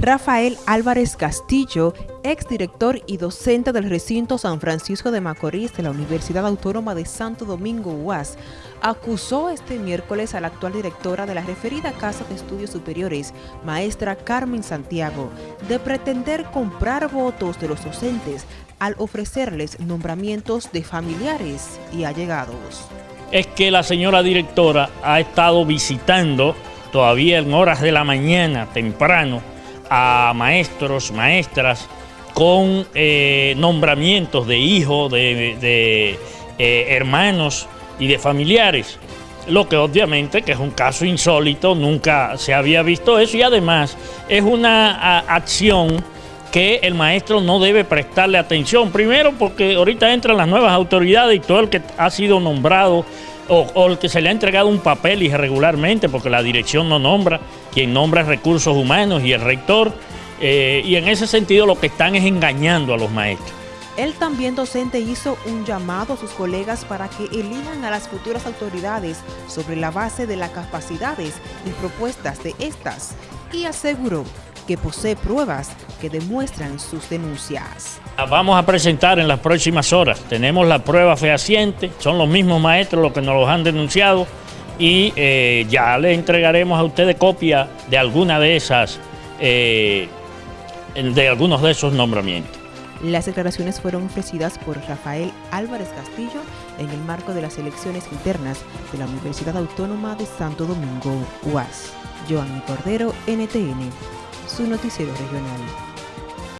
Rafael Álvarez Castillo, exdirector y docente del recinto San Francisco de Macorís de la Universidad Autónoma de Santo Domingo UAS, acusó este miércoles a la actual directora de la referida Casa de Estudios Superiores, maestra Carmen Santiago, de pretender comprar votos de los docentes al ofrecerles nombramientos de familiares y allegados. Es que la señora directora ha estado visitando todavía en horas de la mañana, temprano, a maestros, maestras, con eh, nombramientos de hijos, de, eh, hermanos y de familiares. Lo que obviamente que es un caso insólito, nunca se había visto eso y además es una acción que el maestro no debe prestarle atención. Primero porque ahorita entran las nuevas autoridades y todo el que ha sido nombrado o, el que se le ha entregado un papel irregularmente porque la dirección no nombra, quien nombra recursos humanos y el rector, eh, y en ese sentido lo que están es engañando a los maestros. Él también docente hizo un llamado a sus colegas para que elijan a las futuras autoridades sobre la base de las capacidades y propuestas de estas y aseguró que posee pruebas que demuestran sus denuncias. Vamos a presentar en las próximas horas, tenemos la prueba fehaciente, son los mismos maestros los que nos los han denunciado y eh, ya le entregaremos a ustedes copia de alguna de esas, eh, de algunos de esos nombramientos. Las declaraciones fueron ofrecidas por Rafael Álvarez Castillo en el marco de las elecciones internas de la Universidad Autónoma de Santo Domingo, UAS. Joanny Cordero, NTN su noticiero regional.